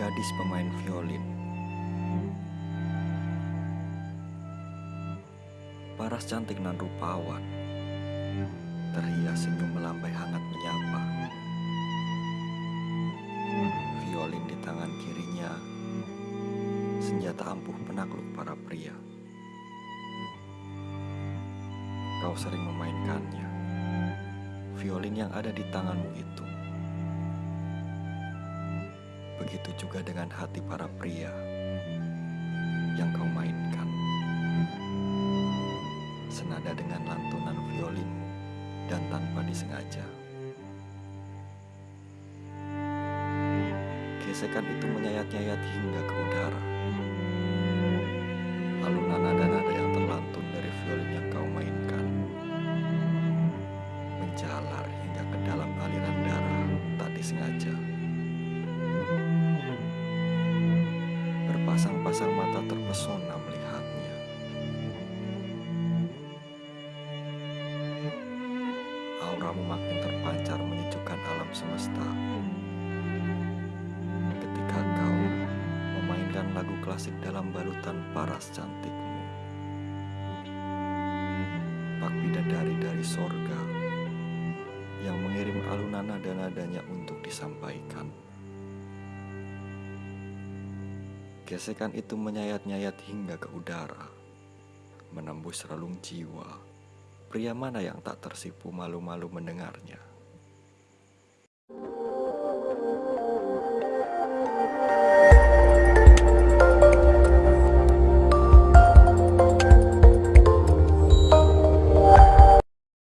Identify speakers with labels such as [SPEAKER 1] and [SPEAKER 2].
[SPEAKER 1] gadis pemain violin. Paras cantik nan rupawan, terhias senyum melambai hangat menyapa. Violin di tangan kirinya, senjata ampuh penakluk para pria. Kau sering memainkannya, violin yang ada di tanganmu itu. Begitu juga dengan hati para pria yang kau mainkan. Senada dengan lantunan violinmu dan tanpa disengaja. Gesekan itu menyayat-nyayat hingga ke udara. Berpasang-pasang mata terpesona melihatnya. Auramu makin terpancar menyejukkan alam semesta. Ketika kau memainkan lagu klasik dalam balutan paras cantikmu. Pak bidadari dari sorga yang mengirim alunan nada-nadanya untuk disampaikan. Gesekan itu menyayat-nyayat hingga ke udara, menembus relung jiwa. Pria mana yang tak tersipu malu-malu mendengarnya?